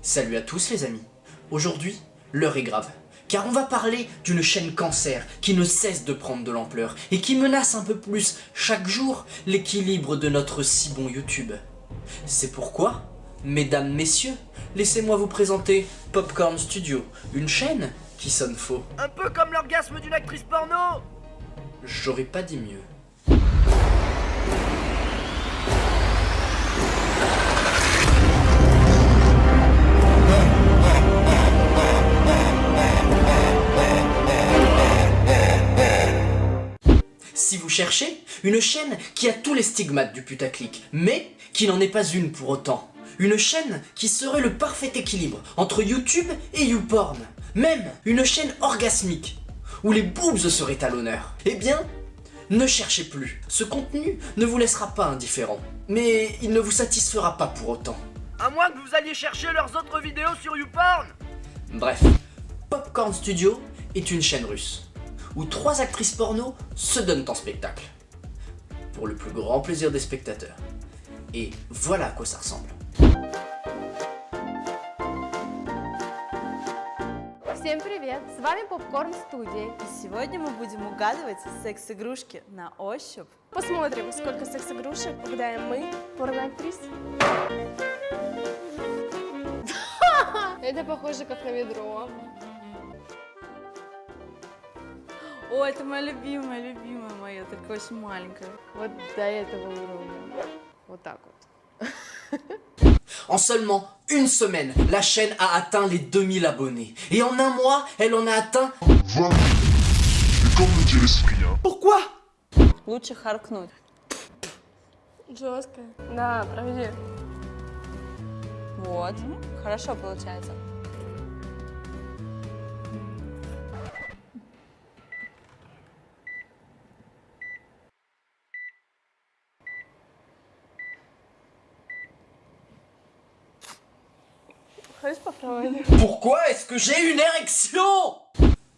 Salut à tous les amis. Aujourd'hui, l'heure est grave. Car on va parler d'une chaîne cancer qui ne cesse de prendre de l'ampleur et qui menace un peu plus chaque jour l'équilibre de notre si bon YouTube. C'est pourquoi, mesdames, messieurs, laissez-moi vous présenter Popcorn Studio, une chaîne qui sonne faux. Un peu comme l'orgasme d'une actrice porno J'aurais pas dit mieux. Cherchez, une chaîne qui a tous les stigmates du putaclic, mais qui n'en est pas une pour autant. Une chaîne qui serait le parfait équilibre entre YouTube et YouPorn. Même une chaîne orgasmique, où les boobs seraient à l'honneur. Eh bien, ne cherchez plus. Ce contenu ne vous laissera pas indifférent. Mais il ne vous satisfera pas pour autant. À moins que vous alliez chercher leurs autres vidéos sur YouPorn Bref, Popcorn Studio est une chaîne russe où trois actrices porno se donnent en spectacle. Pour le plus grand plaisir des spectateurs. Et voilà à quoi ça ressemble. Всем привет! С вами Попкорн Студия. И сегодня мы будем угадывать секс-игрушки на ощупь. Посмотрим, сколько секс-игрушек угадаем мы, порноактрис. Это похоже как на ведро. О, это моя любимая, любимая моя, только очень маленькая. Вот до этого уровня. Вот так вот. En seulement une semaine, la chaîne a atteint les 2000 abonnés. Et en un mois, elle en a atteint 20 000. Et comme le dirait Cyprien, Pourquoi Лучше харкнуть. Жестко. Да, проведи. Вот, хорошо получается. Pourquoi est-ce que j'ai une érection?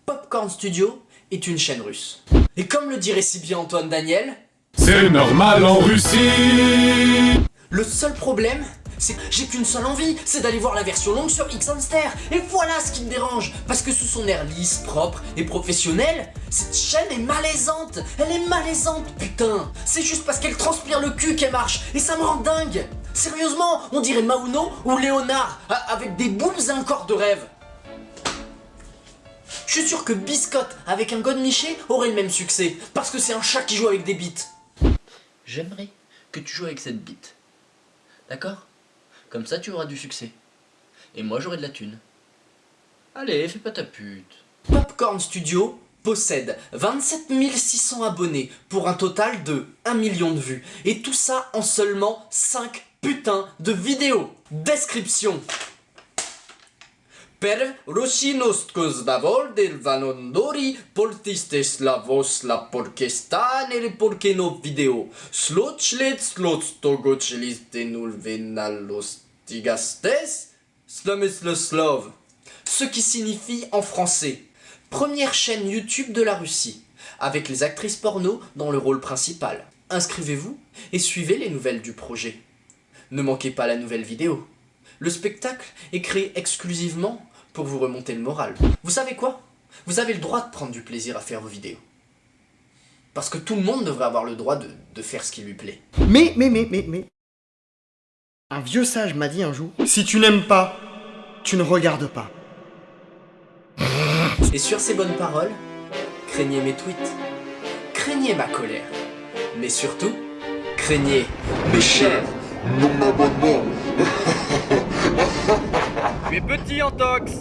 Popcorn Studio est une chaîne russe. Et comme le dirait si bien Antoine Daniel, C'est normal en Russie le seul problème, c'est que j'ai qu'une seule envie, c'est d'aller voir la version longue sur X-Hamster. Et voilà ce qui me dérange, parce que sous son air lisse, propre et professionnel, cette chaîne est malaisante. Elle est malaisante, putain. C'est juste parce qu'elle transpire le cul qu'elle marche, et ça me rend dingue. Sérieusement, on dirait Mauno ou Léonard, avec des boobs et un corps de rêve. Je suis sûr que Biscotte avec un godemiché aurait le même succès, parce que c'est un chat qui joue avec des bites. J'aimerais que tu joues avec cette bite. D'accord? Comme ça tu auras du succès. Et moi j'aurai de la thune. Allez, fais pas ta pute. Popcorn Studio possède 27 600 abonnés pour un total de 1 million de vues. Et tout ça en seulement 5 putains de vidéos. Description. Per Rosinostkos davol del vanondori poltiste slavos la porkestan el porkeno video. Slochlet slotstogocheliste nul venalos tigastes slameslaslav. Ce qui signifie en français première chaîne YouTube de la Russie, avec les actrices porno dans le rôle principal. Inscrivez-vous et suivez les nouvelles du projet. Ne manquez pas la nouvelle vidéo. Le spectacle est créé exclusivement pour vous remonter le moral. Vous savez quoi? Vous avez le droit de prendre du plaisir à faire vos vidéos. Parce que tout le monde devrait avoir le droit de, de faire ce qui lui plaît. Mais, mais, mais, mais, mais. Un vieux sage m'a dit un jour Si tu n'aimes pas, tu ne regardes pas. Et sur ces bonnes paroles, craignez mes tweets, craignez ma colère, mais surtout, craignez mes chers. Non abonnement. Tu es petit en tox